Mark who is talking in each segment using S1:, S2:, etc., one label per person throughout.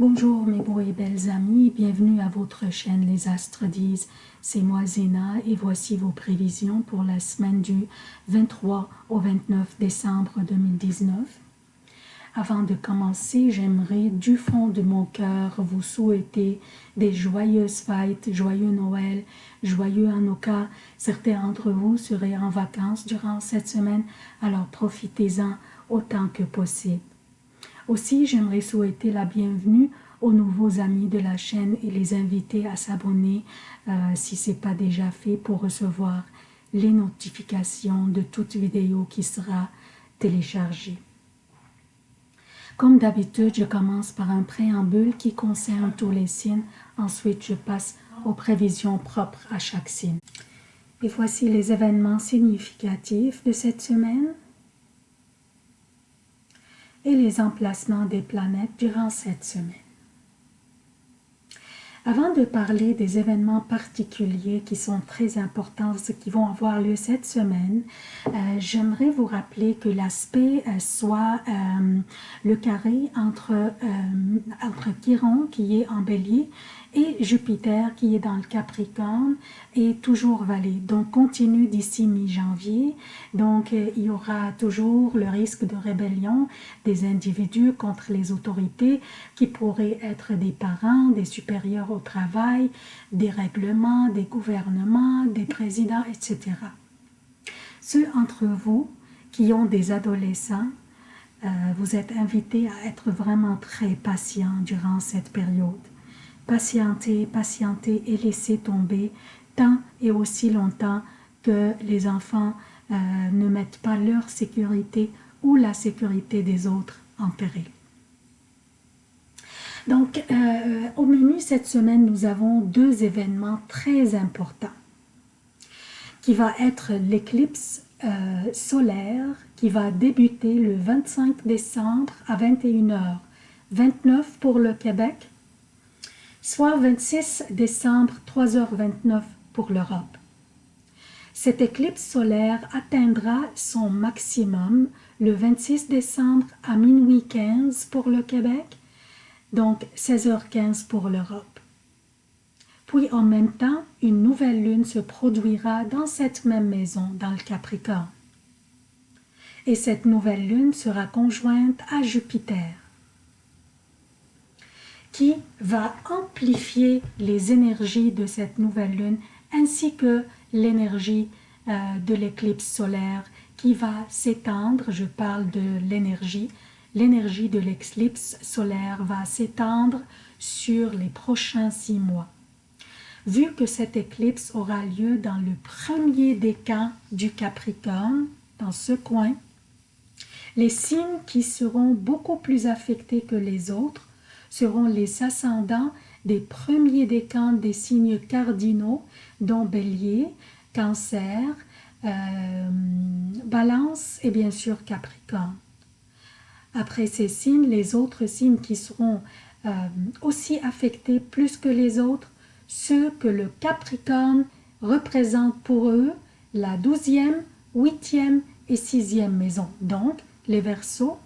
S1: Bonjour mes beaux et belles amis, bienvenue à votre chaîne Les Astres disent. C'est moi Zéna et voici vos prévisions pour la semaine du 23 au 29 décembre 2019. Avant de commencer, j'aimerais du fond de mon cœur vous souhaiter des joyeuses fêtes, joyeux Noël, joyeux Hanukkah. Certains d'entre vous seraient en vacances durant cette semaine, alors profitez-en autant que possible. Aussi, j'aimerais souhaiter la bienvenue aux nouveaux amis de la chaîne et les inviter à s'abonner euh, si ce n'est pas déjà fait pour recevoir les notifications de toute vidéo qui sera téléchargée. Comme d'habitude, je commence par un préambule qui concerne tous les signes. Ensuite, je passe aux prévisions propres à chaque signe. Et voici les événements significatifs de cette semaine et les emplacements des planètes durant cette semaine. Avant de parler des événements particuliers qui sont très importants, qui vont avoir lieu cette semaine, euh, j'aimerais vous rappeler que l'aspect euh, soit euh, le carré entre, entre Chiron qui est en bélier et Jupiter qui est dans le Capricorne est toujours valé. Donc continue d'ici mi-janvier. Donc euh, il y aura toujours le risque de rébellion des individus contre les autorités qui pourraient être des parents, des supérieurs au travail, des règlements, des gouvernements, des présidents, etc. Ceux entre vous qui ont des adolescents, euh, vous êtes invités à être vraiment très patients durant cette période patienter, patienter et laisser tomber tant et aussi longtemps que les enfants euh, ne mettent pas leur sécurité ou la sécurité des autres en péril. Donc, euh, au menu cette semaine, nous avons deux événements très importants qui va être l'éclipse euh, solaire qui va débuter le 25 décembre à 21h, 29 pour le Québec soit 26 décembre 3h29 pour l'Europe. Cette éclipse solaire atteindra son maximum le 26 décembre à minuit 15 pour le Québec, donc 16h15 pour l'Europe. Puis en même temps, une nouvelle lune se produira dans cette même maison, dans le Capricorne. Et cette nouvelle lune sera conjointe à Jupiter qui va amplifier les énergies de cette nouvelle lune ainsi que l'énergie euh, de l'éclipse solaire qui va s'étendre, je parle de l'énergie, l'énergie de l'éclipse solaire va s'étendre sur les prochains six mois. Vu que cette éclipse aura lieu dans le premier décan du Capricorne, dans ce coin, les signes qui seront beaucoup plus affectés que les autres seront les ascendants des premiers décans des signes cardinaux, dont Bélier, Cancer, euh, Balance et bien sûr Capricorne. Après ces signes, les autres signes qui seront euh, aussi affectés plus que les autres, ceux que le Capricorne représente pour eux la douzième, huitième et sixième maison, donc les Verseaux,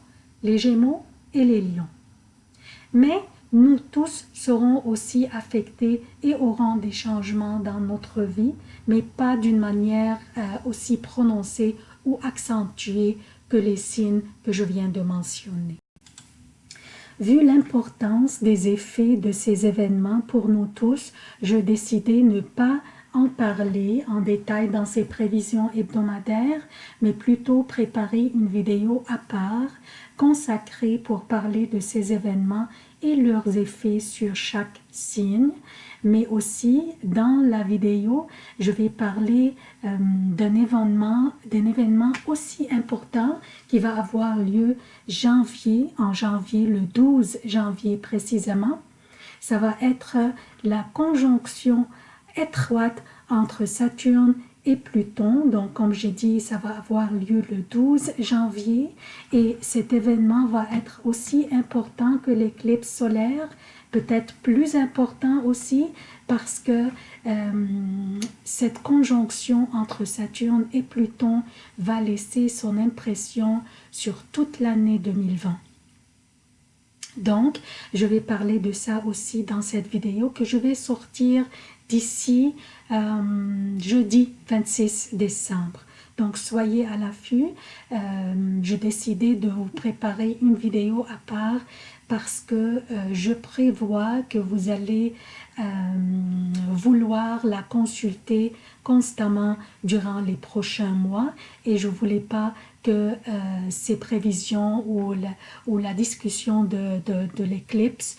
S1: les Gémeaux et les Lions mais nous tous serons aussi affectés et aurons des changements dans notre vie, mais pas d'une manière euh, aussi prononcée ou accentuée que les signes que je viens de mentionner. Vu l'importance des effets de ces événements pour nous tous, je décidai ne pas en parler en détail dans ces prévisions hebdomadaires, mais plutôt préparer une vidéo à part consacrée pour parler de ces événements et leurs effets sur chaque signe, mais aussi dans la vidéo, je vais parler euh, d'un événement, événement aussi important qui va avoir lieu janvier, en janvier, le 12 janvier précisément. Ça va être la conjonction étroite entre Saturne et Pluton. Donc, comme j'ai dit, ça va avoir lieu le 12 janvier et cet événement va être aussi important que l'éclipse solaire, peut-être plus important aussi parce que euh, cette conjonction entre Saturne et Pluton va laisser son impression sur toute l'année 2020. Donc, je vais parler de ça aussi dans cette vidéo que je vais sortir d'ici euh, jeudi 26 décembre. Donc, soyez à l'affût. Euh, J'ai décidé de vous préparer une vidéo à part parce que euh, je prévois que vous allez euh, vouloir la consulter constamment durant les prochains mois et je voulais pas que ces prévisions ou la, discussion de, l'éclipse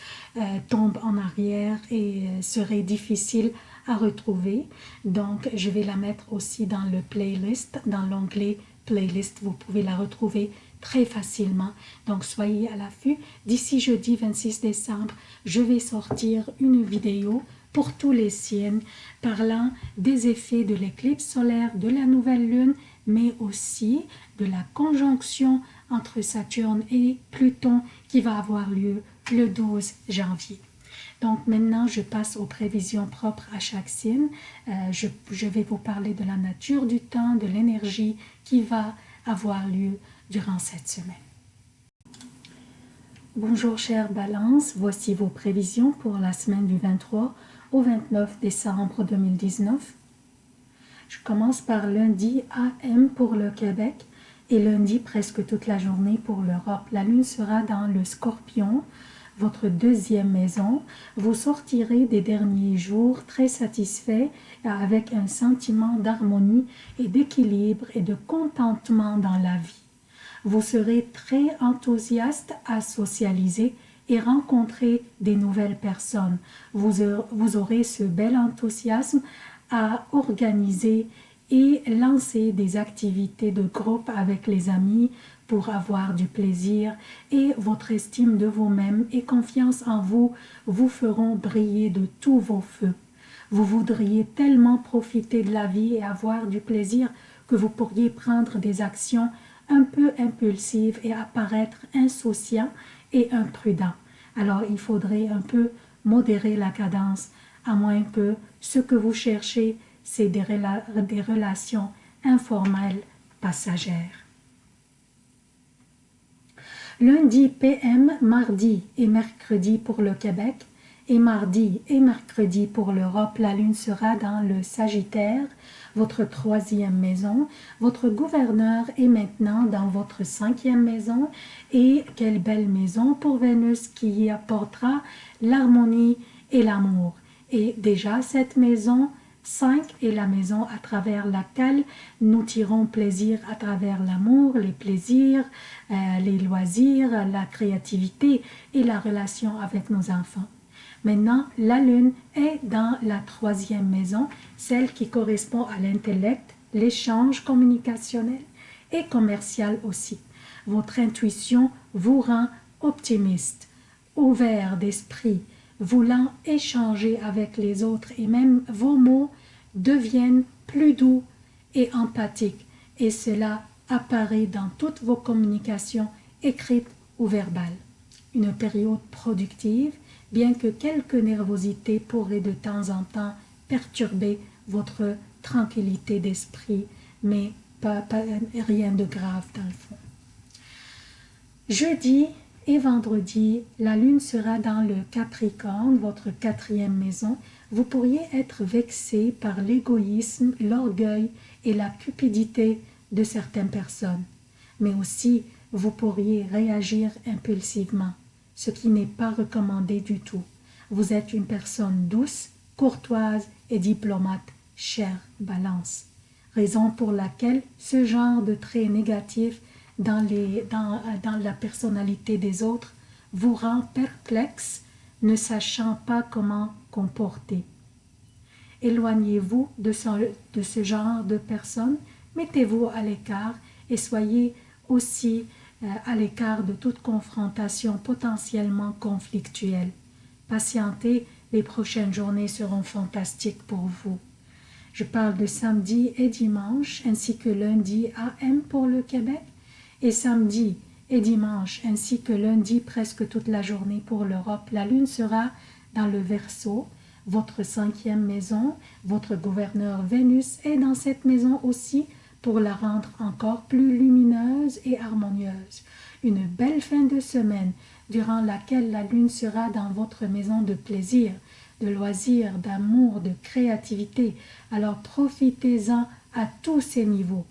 S1: tombe en arrière et serait difficile retrouver. Donc, je vais la mettre aussi dans le playlist, dans l'onglet playlist. Vous pouvez la retrouver très facilement. Donc, soyez à l'affût. D'ici jeudi 26 décembre, je vais sortir une vidéo pour tous les signes parlant des effets de l'éclipse solaire, de la nouvelle lune, mais aussi de la conjonction entre Saturne et Pluton qui va avoir lieu le 12 janvier. Donc maintenant, je passe aux prévisions propres à chaque signe. Euh, je, je, vais vous parler de la nature du temps, de l'énergie qui va avoir lieu durant cette semaine. Bonjour chère Balance, voici vos prévisions pour la semaine du 23 au 29 décembre 2019. Je commence par lundi AM pour le Québec et lundi presque toute la journée pour l'Europe. La lune sera dans le scorpion, votre deuxième maison. Vous sortirez des derniers jours très satisfait avec un sentiment d'harmonie et d'équilibre et de contentement dans la vie. Vous serez très enthousiaste à socialiser et rencontrer des nouvelles personnes. Vous, vous aurez ce bel enthousiasme à organiser et lancer des activités de groupe avec les amis pour avoir du plaisir et votre estime de vous-même et confiance en vous vous feront briller de tous vos feux. Vous voudriez tellement profiter de la vie et avoir du plaisir que vous pourriez prendre des actions un peu impulsives et apparaître insouciant et imprudent. Alors il faudrait un peu modérer la cadence, à moins que ce que vous cherchez, c'est des, des relations informelles passagères. Lundi PM, mardi et mercredi pour le Québec, et mardi et mercredi pour l'Europe, la lune sera dans le Sagittaire, votre troisième maison. Votre gouverneur est maintenant dans votre cinquième maison. Et quelle belle maison pour Vénus qui y apportera l'harmonie et l'amour. Et déjà, cette maison 5 est la maison à travers laquelle nous tirons plaisir à travers l'amour, les plaisirs, euh, les loisirs, la créativité et la relation avec nos enfants. Maintenant, la lune est dans la troisième maison, celle qui correspond à l'intellect, l'échange communicationnel et commercial aussi. Votre intuition vous rend optimiste, ouvert d'esprit, voulant échanger avec les autres et même vos mots deviennent plus doux et empathiques et cela apparaît dans toutes vos communications écrites ou verbales. Une période productive bien que quelques nervosités pourraient de temps en temps perturber votre tranquillité d'esprit, mais pas, rien de grave dans le fond. Jeudi et vendredi, la lune sera dans le Capricorne, votre quatrième maison. Vous pourriez être vexé par l'égoïsme, l'orgueil et la cupidité de certaines personnes, mais aussi vous pourriez réagir impulsivement ce qui n'est pas recommandé du tout. Vous êtes une personne douce, courtoise et diplomate, chère Balance. Raison pour laquelle ce genre de traits négatifs dans, les, dans, dans la personnalité des autres vous rend perplexe, ne sachant pas comment comporter. Éloignez-vous de ce, de ce genre de personnes, mettez-vous à l'écart et soyez aussi euh, à l'écart de toute confrontation potentiellement conflictuelle. Patientez, les prochaines journées seront fantastiques pour vous. Je parle de samedi et dimanche, ainsi que lundi AM pour le Québec, et samedi et dimanche, ainsi que lundi presque toute la journée pour l'Europe. La lune sera dans le Verseau, votre cinquième maison, votre gouverneur Vénus est dans cette maison aussi, pour la rendre encore plus lumineuse et harmonieuse. Une belle fin de semaine. durant laquelle la lune sera dans votre maison de plaisir, de loisirs, d'amour, de créativité. Alors profitez-en à tous ces niveaux.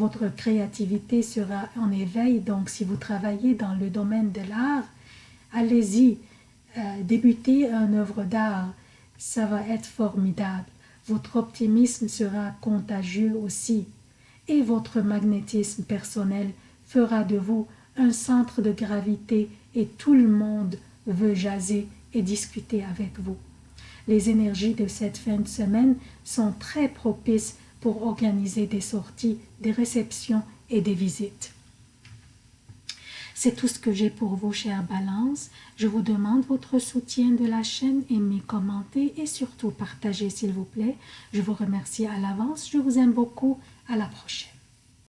S1: Votre créativité sera en éveil, donc si vous travaillez dans le domaine de l'art, allez-y, euh, débutez une œuvre d'art, ça va être formidable. Votre optimisme sera contagieux aussi et votre magnétisme personnel fera de vous un centre de gravité et tout le monde veut jaser et discuter avec vous. Les énergies de cette fin de semaine sont très propices pour organiser des sorties, des réceptions et des visites. C'est tout ce que j'ai pour vous, chère Balance. Je vous demande votre soutien de la chaîne, aimez, commentez et surtout partagez, s'il vous plaît. Je vous remercie à l'avance. Je vous aime beaucoup. À la prochaine.